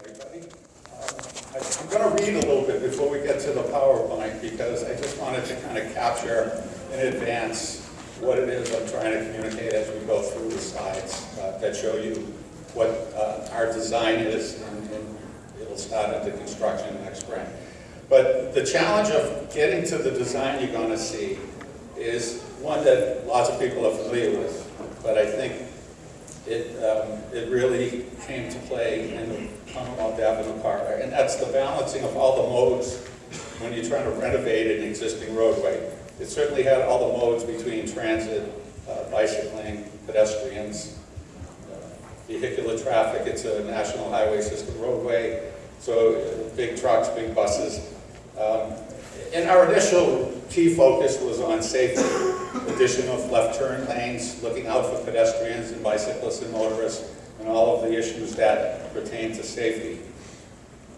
everybody. Um, I'm going to read a little bit before we get to the PowerPoint because I just wanted to kind of capture in advance what it is I'm trying to communicate as we go through the slides uh, that show you what uh, our design is and and it'll start into construction next spring. But the challenge of getting to the design you're going to see is one that lots of people are familiar with, but I think it, um, it really came to play in the Commonwealth Avenue Park. And that's the balancing of all the modes when you're trying to renovate an existing roadway. It certainly had all the modes between transit, uh, bicycling, pedestrians, uh, vehicular traffic. It's a national highway system roadway, so uh, big trucks, big buses. Um, and our initial key focus was on safety, addition of left turn lanes, looking out for pedestrians and bicyclists and motorists, and all of the issues that pertain to safety.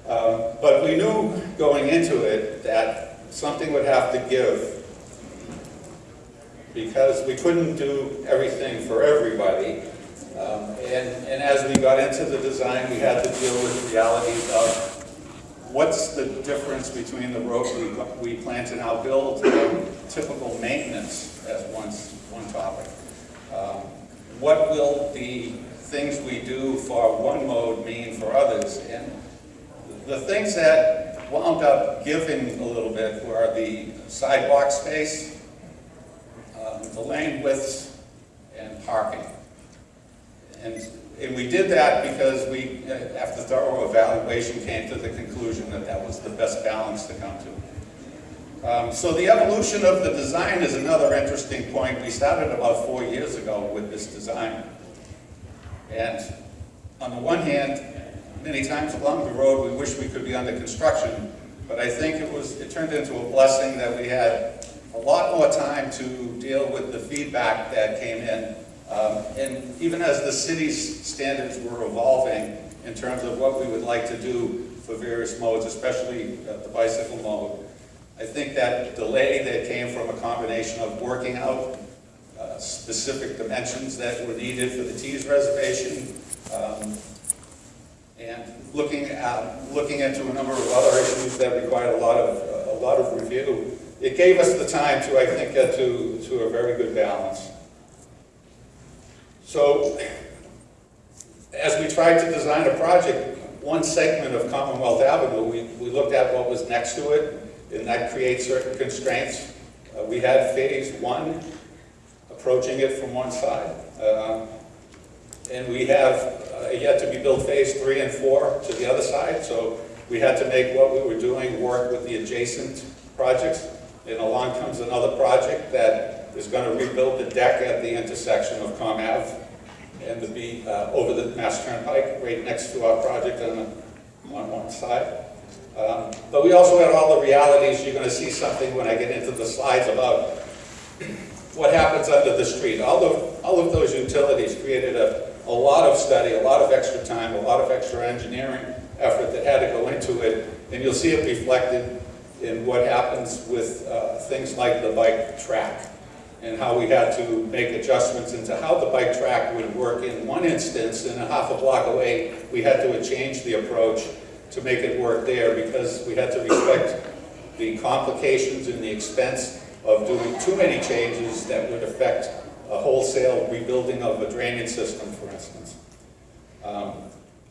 Um, but we knew going into it that something would have to give because we couldn't do everything for everybody. Um, and, and as we got into the design, we had to deal with the realities of what's the difference between the road we, we plan to now build and typical maintenance as one, one topic. Um, what will the things we do for one mode mean for others? And the things that wound up giving a little bit were the sidewalk space, um, the lane widths, and parking. And, and we did that because we, uh, after thorough evaluation, came to the conclusion that that was the best balance to come to. Um, so the evolution of the design is another interesting point. We started about four years ago with this design. And on the one hand, many times along the road, we wish we could be under construction, but I think it was, it turned into a blessing that we had a lot more time to deal with the feedback that came in. Um, and even as the city's standards were evolving in terms of what we would like to do for various modes, especially the bicycle mode, I think that delay that came from a combination of working out specific dimensions that were needed for the Tees reservation, um, and looking at looking into a number of other issues that required a lot of a lot of review, it gave us the time to I think get to to a very good balance. So as we tried to design a project, one segment of Commonwealth Avenue, we, we looked at what was next to it, and that creates certain constraints. Uh, we had phase one, approaching it from one side. Uh, and we have uh, yet to be built phase three and four to the other side, so we had to make what we were doing work with the adjacent projects. And along comes another project that is going to rebuild the deck at the intersection of Com Ave and to be uh, over the Mass Turnpike, right next to our project on, the, on one side. Um, but we also had all the realities. You're going to see something when I get into the slides about what happens under the street. All of, all of those utilities created a, a lot of study, a lot of extra time, a lot of extra engineering effort that had to go into it. And you'll see it reflected in what happens with uh, things like the bike track and how we had to make adjustments into how the bike track would work in one instance and a half a block away we had to change the approach to make it work there because we had to respect the complications and the expense of doing too many changes that would affect a wholesale rebuilding of a drainage system, for instance. Um,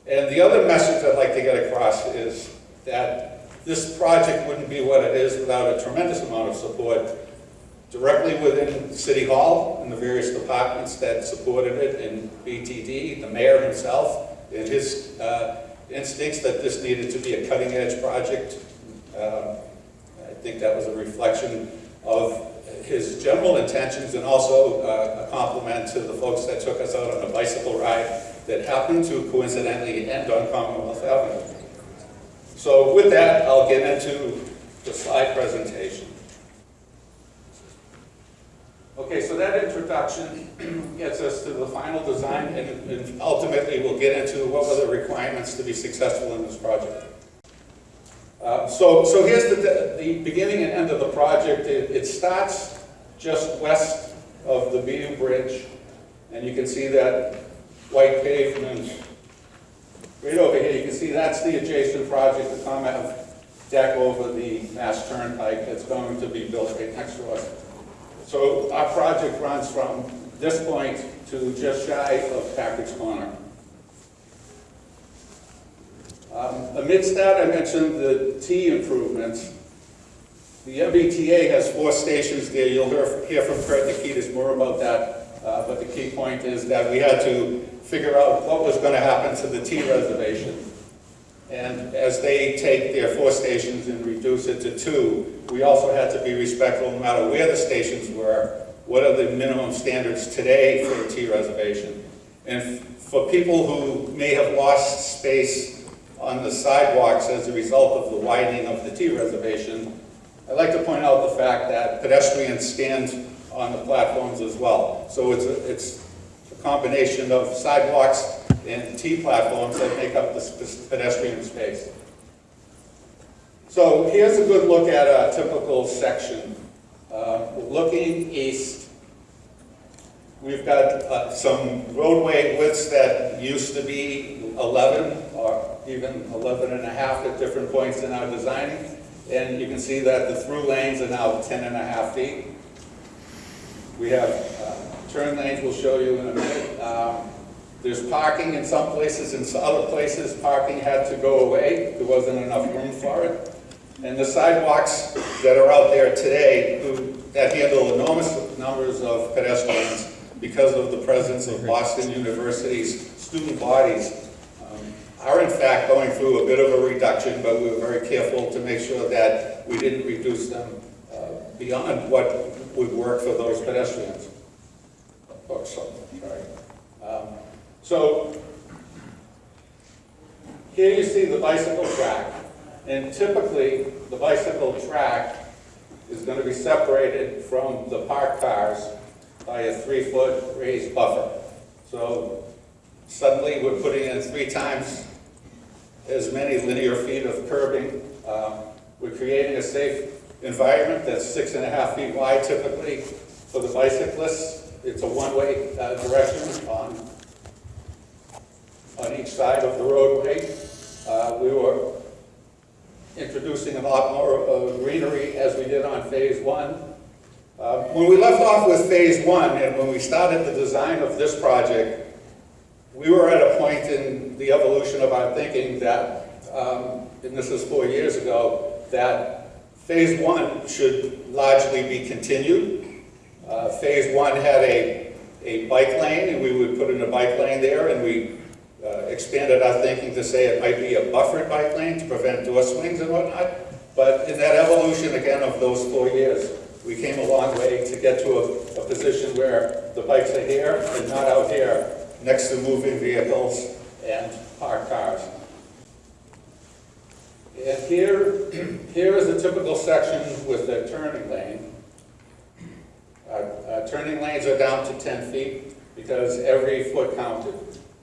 and the other message I'd like to get across is that this project wouldn't be what it is without a tremendous amount of support directly within City Hall and the various departments that supported it, and BTD, the mayor himself, and his uh, instincts that this needed to be a cutting-edge project. Uh, I think that was a reflection of his general intentions and also uh, a compliment to the folks that took us out on a bicycle ride that happened to coincidentally end on Commonwealth Avenue. So with that, I'll get into the slide presentation. Okay, so that introduction gets us to the final design and, and, ultimately we'll get into what were the requirements to be successful in this project. Uh, so, so here's the, the beginning and end of the project. It, it starts just west of the BU Bridge and you can see that white pavement right over here, you can see that's the adjacent project, the comment deck over the Mass Turnpike that's going to be built right next to us. So our project runs from this point to just shy of Packard's Corner. Um, Amidst that, I mentioned the T improvements. The MBTA has four stations there. You'll hear hear from Kurt Nikitas more about that. Uh, But the key point is that we had to figure out what was going to happen to the T reservation. And as they take their four stations and reduce it to two, we also had to be respectful, no matter where the stations were, what are the minimum standards today for a T reservation? And for people who may have lost space on the sidewalks as a result of the widening of the T reservation, I'd like to point out the fact that pedestrians stand on the platforms as well. So it's a, it's a combination of sidewalks and T platforms that make up the pedestrian space. So here's a good look at a typical section. Uh, Looking east, we've got uh, some roadway widths that used to be 11 or even 11 and a half at different points in our designing. And you can see that the through lanes are now 10 and a half feet. We have uh, turn lanes we'll show you in a minute. Um, There's parking in some places, in other places, parking had to go away. There wasn't enough room for it. And the sidewalks that are out there today, who, that handle enormous numbers of pedestrians because of the presence of Boston University's student bodies, are in fact going through a bit of a reduction, but we were very careful to make sure that we didn't reduce them uh, beyond what would work for those pedestrians. Oh, so- sorry. Um, So, here you see the bicycle track, and typically, the bicycle track is going to be separated from the parked cars by a three-foot raised buffer. So suddenly, we're putting in three times as many linear feet of curbing. Um, We're creating a safe environment that's six and a half feet wide typically for the bicyclists. It's a one-way uh, direction on, on each side of the roadway. Uh, We were introducing a lot more uh, greenery as we did on phase one. Uh, When we left off with phase one, and when we started the design of this project, we were at a point in the evolution of our thinking that, um, and this was four years ago, that phase one should largely be continued. Uh, Phase one had a, a bike lane, and we would put in a bike lane there, and we uh, expanded our thinking to say it might be a buffered bike lane to prevent door swings and whatnot. But in that evolution, again, of those four years, we came a long way to get to a, a position where the bikes are here and not out here, next to moving vehicles and parked cars. And here, here is a typical section with a turning lane. Uh, uh, Turning lanes are down to 10 feet because every foot counted.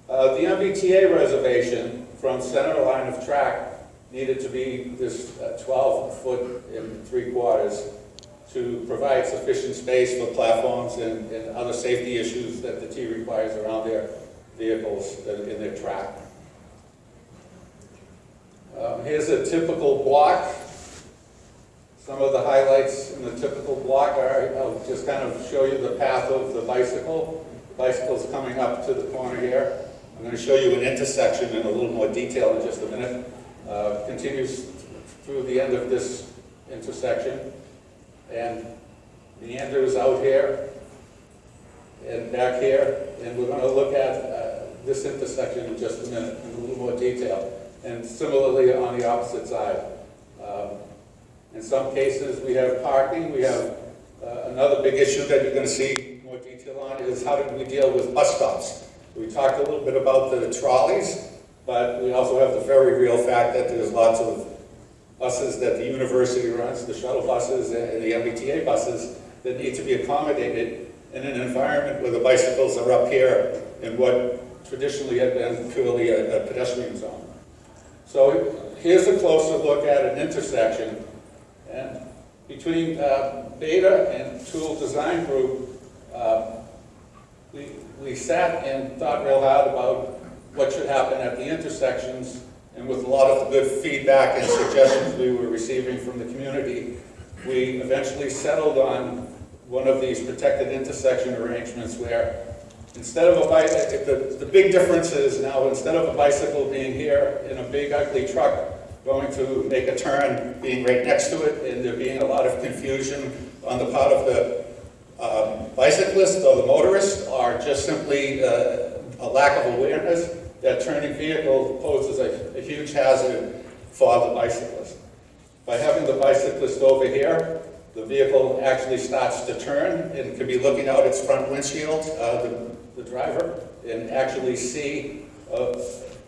Uh, The MBTA reservation from center line of track needed to be this 12 foot and three quarters to provide sufficient space for platforms and and other safety issues that the T requires around their vehicles in their track. Um, Here's a typical block. Some of the highlights in the typical block are, I'll just kind of show you the path of the bicycle. Bicycle's coming up to the corner here. I'm going to show you an intersection in a little more detail in just a minute. Uh, Continues through the end of this intersection and meanders out here and back here. And we're going to look at uh, this intersection in just a minute in a little more detail. And similarly on the opposite side. Um, in some cases, we have parking, we have, uh, another big issue that you're gonna see more detail on is how did we deal with bus stops? We talked a little bit about the trolleys, but we also have the very real fact that there's lots of buses that the university runs, the shuttle buses and the MBTA buses, that need to be accommodated in an environment where the bicycles are up here in what traditionally had been purely a a pedestrian zone. So here's a closer look at an intersection, and between uh, Beta and Toole Design Group, uh, we, we sat and thought real hard about what should happen at the intersections, and with a lot of the good feedback and suggestions we were receiving from the community, we eventually settled on one of these protected intersection arrangements where instead of a bike, the, the big difference is now, instead of a bicycle being here in a big ugly truck going to make a turn, being right next to it, and there being a lot of confusion on the part of the um, bicyclist or the motorist, or just simply uh, a lack of awareness, that turning vehicle poses a, a huge hazard for the bicyclist. By having the bicyclist over here, the vehicle actually starts to turn and can be looking out its front windshield, uh, the, the driver, and actually see uh,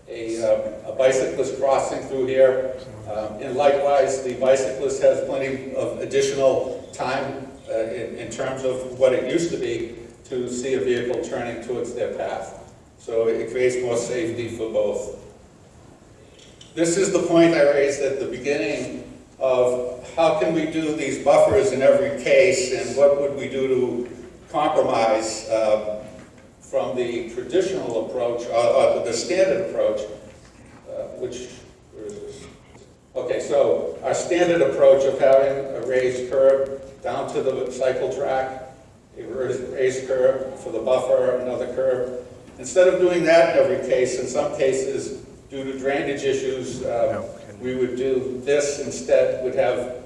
a, uh, a bicyclist crossing through here. Um, and likewise, the bicyclist has plenty of additional time uh, in, in terms of what it used to be to see a vehicle turning towards their path. So it creates more safety for both. This is the point I raised at the beginning of how can we do these buffers in every case and what would we do to compromise uh, from the traditional approach, or, or the standard approach, uh, which? Okay, so our standard approach of having a raised curb down to the cycle track, a raised curb for the buffer, another curb. Instead of doing that in every case, in some cases, due to drainage issues, uh, we would do this instead, would have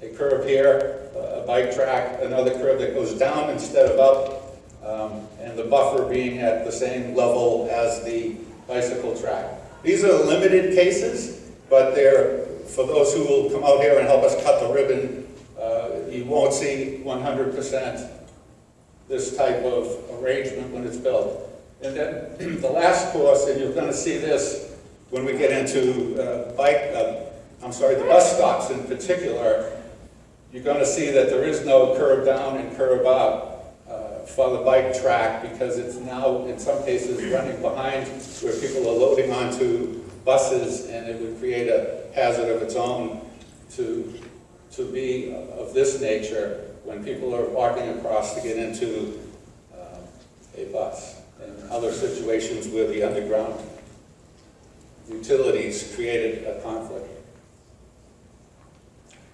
a curb here, a bike track, another curb that goes down instead of up, um, and the buffer being at the same level as the bicycle track. These are limited cases, but they're, for those who will come out here and help us cut the ribbon, uh, you won't see 100% this type of arrangement when it's built. And then the last course, and you're going to see this when we get into uh, bike, uh, I'm sorry, the bus stops in particular, you're going to see that there is no curb down and curb up uh, for the bike track because it's now, in some cases, running behind where people are loading onto buses and it would create a hazard of its own to, to be of this nature when people are walking across to get into uh, a bus other situations where the underground utilities created a conflict.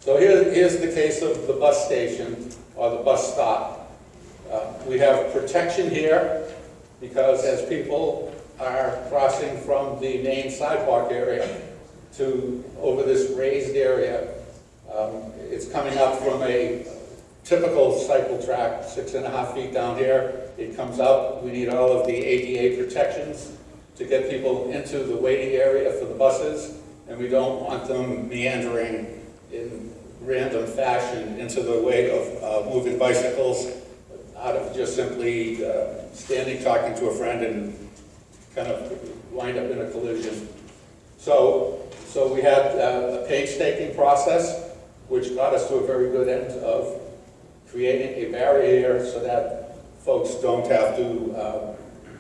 So here, here's the case of the bus station or the bus stop. Uh, we have protection here because as people are crossing from the main sidewalk area to over this raised area, um, it's coming up from a typical cycle track, six and a half feet down here. It comes up, we need all of the ADA protections to get people into the waiting area for the buses, and we don't want them meandering in random fashion into the way of uh, moving bicycles out of just simply uh, standing, talking to a friend, and kind of wind up in a collision. So, so we had uh, a painstaking process, which got us to a very good end of creating a barrier so that folks don't have to uh,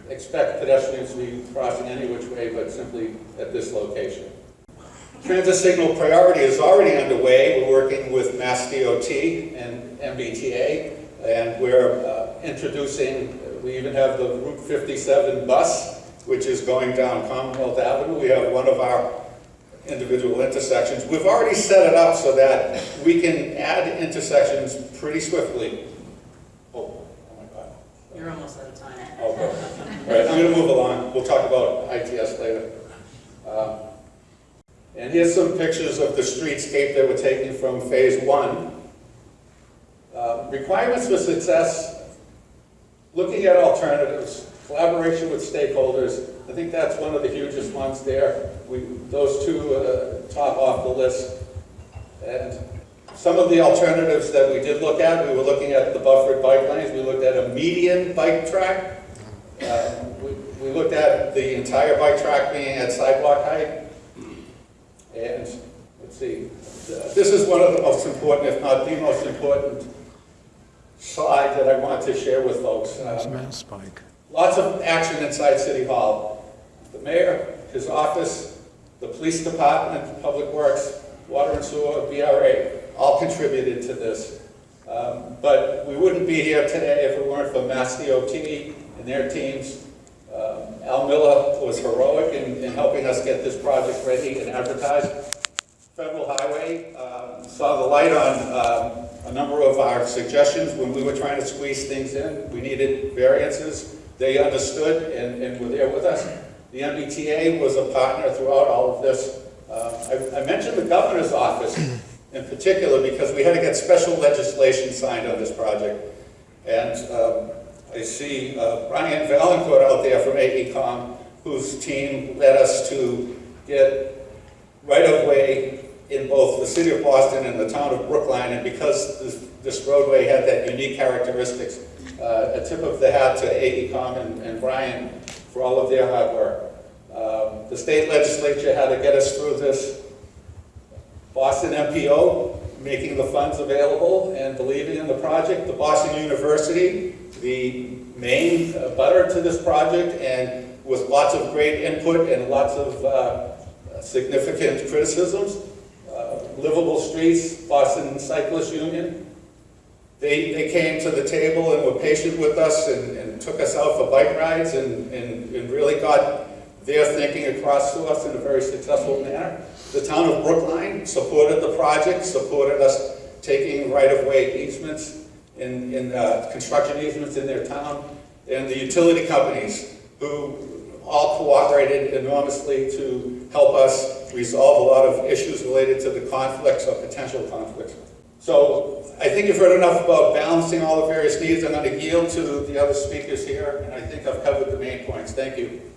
expect pedestrians to be crossing any which way, but simply at this location. Transit signal priority is already underway. We're working with Mass DOT and MBTA, and we're uh, introducing, we even have the Route 57 bus, which is going down Commonwealth Avenue. We have one of our individual intersections. We've already set it up so that we can add intersections pretty swiftly. You're almost out of time. Good. All right, I'm going to move along. We'll talk about ITS later. Um, and here's some pictures of the streetscape that were taken from phase one. Uh, requirements for success, looking at alternatives, collaboration with stakeholders. I think that's one of the hugest ones there. We, those two uh, top off the list. And some of the alternatives that we did look at, we were looking at the buffered bike lanes. We looked at a median bike track. Uh, we, we looked at the entire bike track being at sidewalk height. And let's see, this is one of the most important, if not the most important slide that I want to share with folks. Um, Mass Pike. Lots of action inside City Hall. The mayor, his office, the police department, public works, water and sewer, BRA, all contributed to this. Um, But we wouldn't be here today if it weren't for Mass DOT and their teams. Um, Al Miller was heroic in, in helping us get this project ready and advertised. Federal Highway um, saw the light on um, a number of our suggestions when we were trying to squeeze things in. We needed variances. They understood and, and were there with us. The MBTA was a partner throughout all of this. Uh, I, I mentioned the governor's office in particular because we had to get special legislation signed on this project. And um, I see uh, Brian Valencourt out there from AECOM, whose team led us to get right-of-way in both the city of Boston and the town of Brookline, and because this, this roadway had that unique characteristics, uh, a tip of the hat to AECOM and, and Brian for all of their hard work. Um, the state legislature had to get us through this. Boston MPO making the funds available and believing in the project. The Boston University, the main butter to this project, and with lots of great input and lots of uh, significant criticisms. Uh, livable streets, Boston Cyclist Union. They, they came to the table and were patient with us and, and took us out for bike rides and, and, and really got their thinking across to us in a very successful manner. The town of Brookline supported the project, supported us taking right-of-way easements in, in uh, construction easements in their town, and the utility companies who all cooperated enormously to help us resolve a lot of issues related to the conflicts or potential conflicts. So I think you've heard enough about balancing all the various needs. I'm going to yield to the other speakers here, and I think I've covered the main points. Thank you.